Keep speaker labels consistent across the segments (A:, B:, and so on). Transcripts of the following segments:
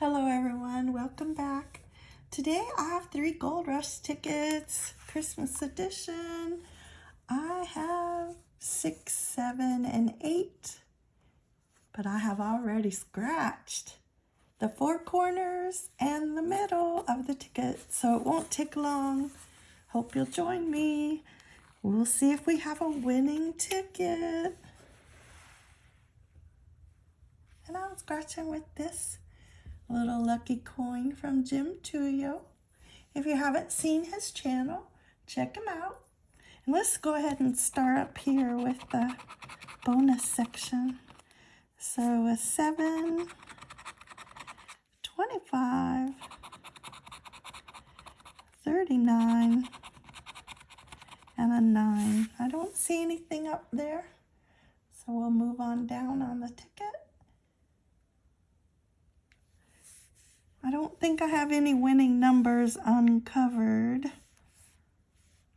A: Hello everyone, welcome back. Today I have three Gold Rush tickets, Christmas edition. I have six, seven, and eight, but I have already scratched the four corners and the middle of the ticket, so it won't take long. Hope you'll join me. We'll see if we have a winning ticket. And I'm scratching with this little lucky coin from Jim Tuyo. If you haven't seen his channel, check him out. And let's go ahead and start up here with the bonus section. So a 7, 25, 39, and a 9. I don't see anything up there. So we'll move on down on the ticket. I don't think I have any winning numbers uncovered.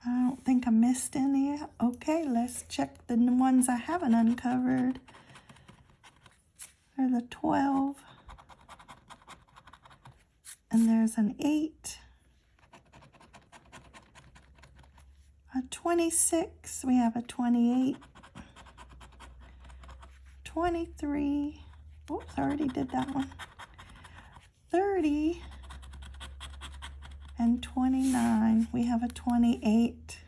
A: I don't think I missed any. Okay, let's check the ones I haven't uncovered. There's a 12. And there's an 8. A 26. We have a 28. 23. Oops, I already did that one. 30 and 29. We have a 28.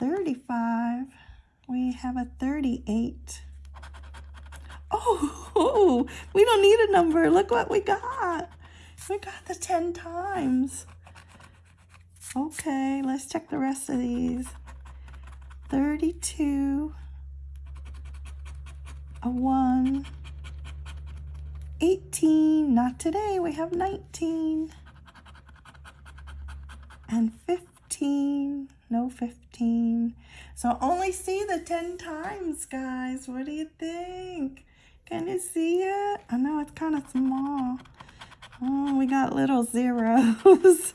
A: 35. We have a 38. Oh, we don't need a number. Look what we got. We got the 10 times. Okay, let's check the rest of these. 32. A 1. 18. Not today. We have 19. And 15. No 15. So only see the 10 times, guys. What do you think? Can you see it? I know it's kind of small. Oh, we got little zeros.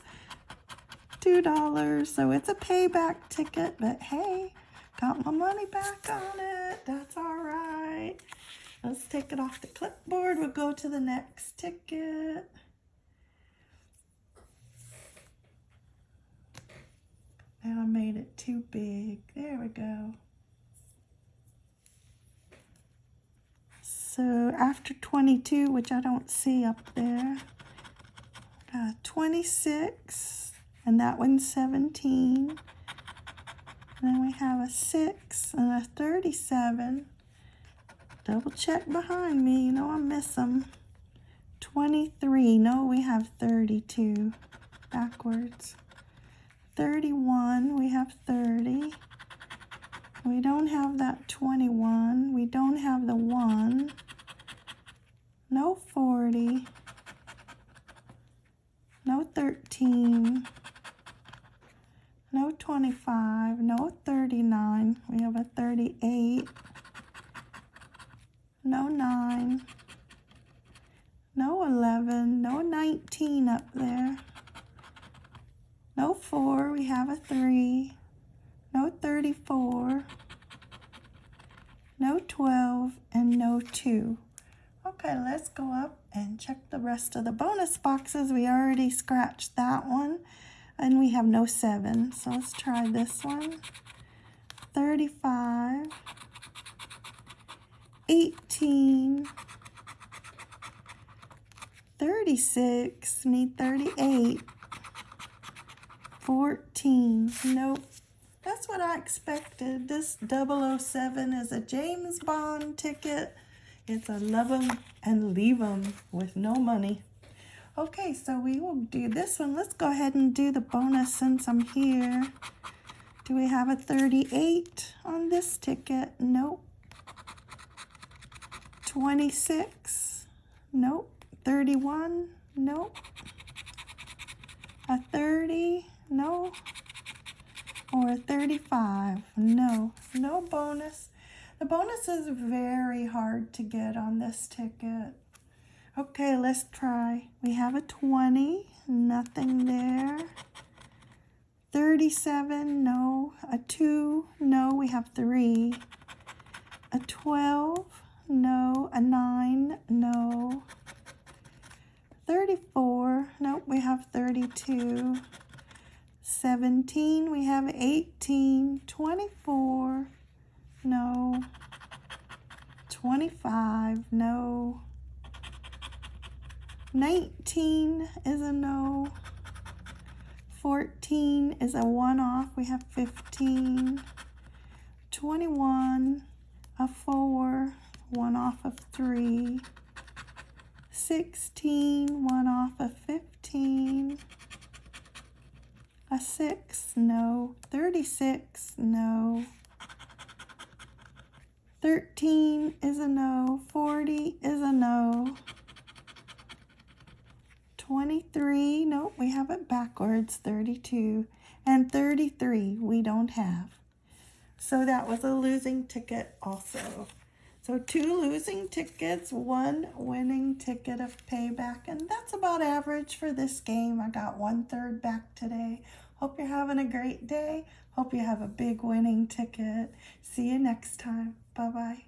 A: $2. So it's a payback ticket, but hey, got my money back on it. That's all right. Let's take it off the clipboard. We'll go to the next ticket. And I made it too big. There we go. So after 22, which I don't see up there, uh, 26, and that one's 17. And then we have a 6 and a 37. Double check behind me. You know I miss them. 23. No, we have 32. Backwards. 31. We have 30. We don't have that 21. We don't have the 1. No 40. No 13. No 25. No 39. We have a 38 no 9, no 11, no 19 up there, no 4, we have a 3, no 34, no 12, and no 2. Okay, let's go up and check the rest of the bonus boxes. We already scratched that one, and we have no 7. So let's try this one. 35, 18, 36, need 38, 14, nope. That's what I expected. This 007 is a James Bond ticket. It's a love 'em and leave 'em with no money. Okay, so we will do this one. Let's go ahead and do the bonus since I'm here. Do we have a 38 on this ticket? Nope. 26, nope. 31, No. A 30, no. Or a 35, no. No bonus. The bonus is very hard to get on this ticket. Okay, let's try. We have a 20, nothing there. 37, no. A 2, no, we have 3. A 12, no. A 9, no. 34, nope, we have 32. 17, we have 18. 24, no. 25, no. 19 is a no. 14 is a one off. We have 15. 21, a four, one off of three. 16, one off of 15. A six, no. 36, no. 13 is a no. 40 is a no. 23, nope, we have it backwards, 32, and 33 we don't have. So that was a losing ticket also. So two losing tickets, one winning ticket of payback, and that's about average for this game. I got one third back today. Hope you're having a great day. Hope you have a big winning ticket. See you next time. Bye-bye.